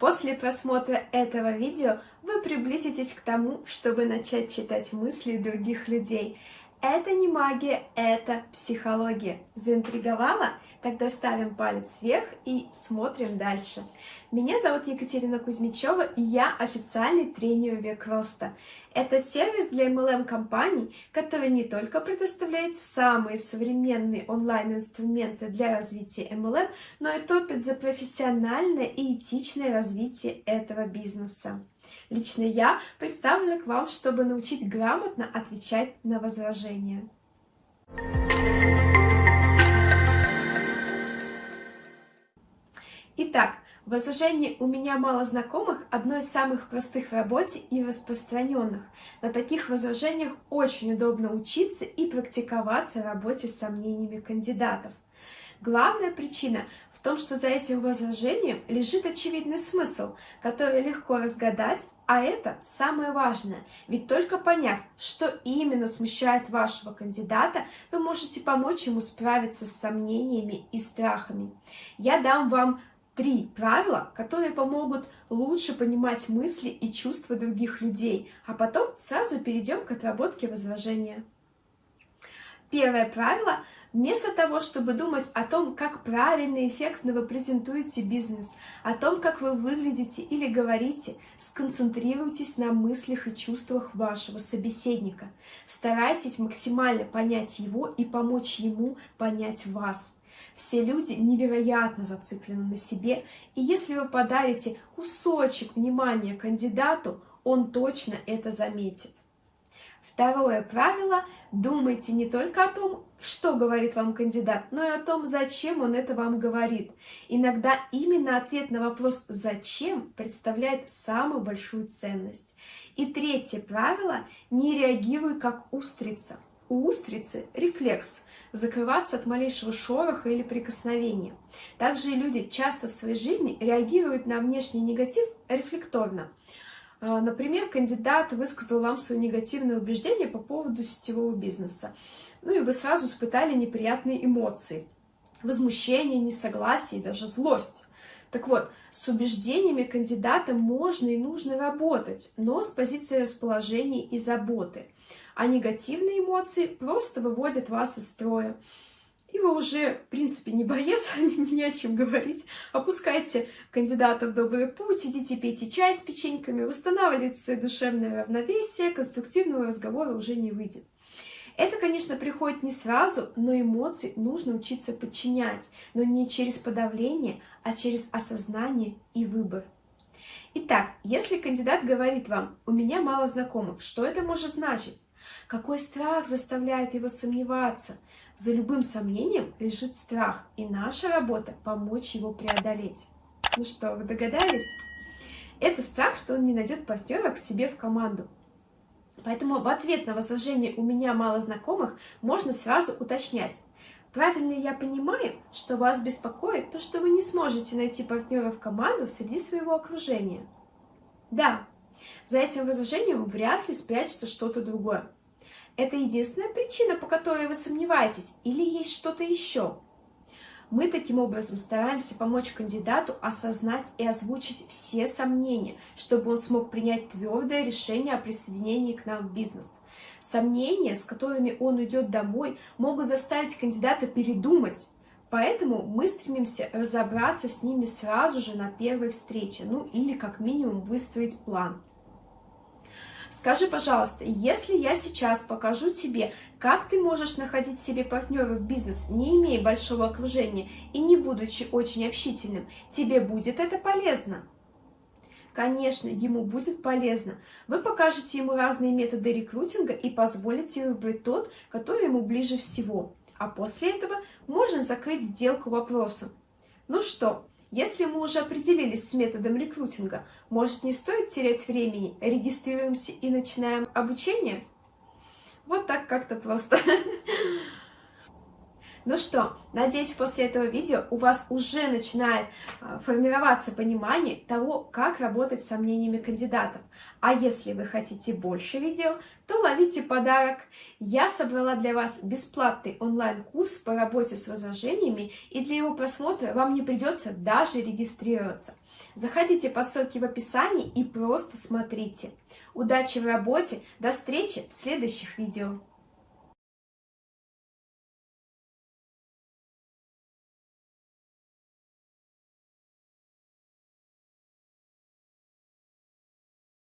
После просмотра этого видео вы приблизитесь к тому, чтобы начать читать мысли других людей. Это не магия, это психология. Заинтриговала? Тогда ставим палец вверх и смотрим дальше. Меня зовут Екатерина Кузьмичева, и я официальный тренер век роста. Это сервис для MLM-компаний, который не только предоставляет самые современные онлайн-инструменты для развития MLM, но и топит за профессиональное и этичное развитие этого бизнеса. Лично я представлена к вам, чтобы научить грамотно отвечать на возражения. Итак, возражение «у меня мало знакомых» — одно из самых простых в работе и распространенных. На таких возражениях очень удобно учиться и практиковаться в работе с сомнениями кандидатов. Главная причина в том, что за этим возражением лежит очевидный смысл, который легко разгадать, а это самое важное. Ведь только поняв, что именно смущает вашего кандидата, вы можете помочь ему справиться с сомнениями и страхами. Я дам вам три правила, которые помогут лучше понимать мысли и чувства других людей, а потом сразу перейдем к отработке возражения. Первое правило Вместо того, чтобы думать о том, как правильно и эффектно вы презентуете бизнес, о том, как вы выглядите или говорите, сконцентрируйтесь на мыслях и чувствах вашего собеседника. Старайтесь максимально понять его и помочь ему понять вас. Все люди невероятно зациклены на себе, и если вы подарите кусочек внимания кандидату, он точно это заметит. Второе правило – думайте не только о том, что говорит вам кандидат, но и о том, зачем он это вам говорит. Иногда именно ответ на вопрос «зачем» представляет самую большую ценность. И третье правило – не реагируй как устрица. У устрицы рефлекс – закрываться от малейшего шороха или прикосновения. Также и люди часто в своей жизни реагируют на внешний негатив рефлекторно. А, например, кандидат высказал вам свое негативное убеждение по поводу сетевого бизнеса. Ну и вы сразу испытали неприятные эмоции. Возмущение, несогласие и даже злость. Так вот, с убеждениями кандидата можно и нужно работать, но с позиции расположения и заботы. А негативные эмоции просто выводят вас из строя и вы уже, в принципе, не боец, не о чем говорить. Опускайте кандидата в добрый путь, идите пейте чай с печеньками, восстанавливайте душевное равновесие, конструктивного разговора уже не выйдет. Это, конечно, приходит не сразу, но эмоции нужно учиться подчинять, но не через подавление, а через осознание и выбор. Итак, если кандидат говорит вам «у меня мало знакомых», что это может значить? Какой страх заставляет его сомневаться? За любым сомнением лежит страх, и наша работа — помочь его преодолеть. Ну что, вы догадались? Это страх, что он не найдет партнера к себе в команду. Поэтому в ответ на возражение «у меня мало знакомых» можно сразу уточнять. Правильно я понимаю, что вас беспокоит то, что вы не сможете найти партнера в команду среди своего окружения? Да, за этим возражением вряд ли спрячется что-то другое. Это единственная причина, по которой вы сомневаетесь, или есть что-то еще? Мы таким образом стараемся помочь кандидату осознать и озвучить все сомнения, чтобы он смог принять твердое решение о присоединении к нам в бизнес. Сомнения, с которыми он уйдет домой, могут заставить кандидата передумать, Поэтому мы стремимся разобраться с ними сразу же на первой встрече, ну или как минимум выстроить план. Скажи, пожалуйста, если я сейчас покажу тебе, как ты можешь находить себе партнера в бизнес, не имея большого окружения и не будучи очень общительным, тебе будет это полезно? Конечно, ему будет полезно. Вы покажете ему разные методы рекрутинга и позволите выбрать тот, который ему ближе всего. А после этого можно закрыть сделку вопросом. Ну что, если мы уже определились с методом рекрутинга, может не стоит терять времени, регистрируемся и начинаем обучение? Вот так как-то просто. Ну что, надеюсь, после этого видео у вас уже начинает а, формироваться понимание того, как работать с сомнениями кандидатов. А если вы хотите больше видео, то ловите подарок. Я собрала для вас бесплатный онлайн-курс по работе с возражениями, и для его просмотра вам не придется даже регистрироваться. Заходите по ссылке в описании и просто смотрите. Удачи в работе, до встречи в следующих видео.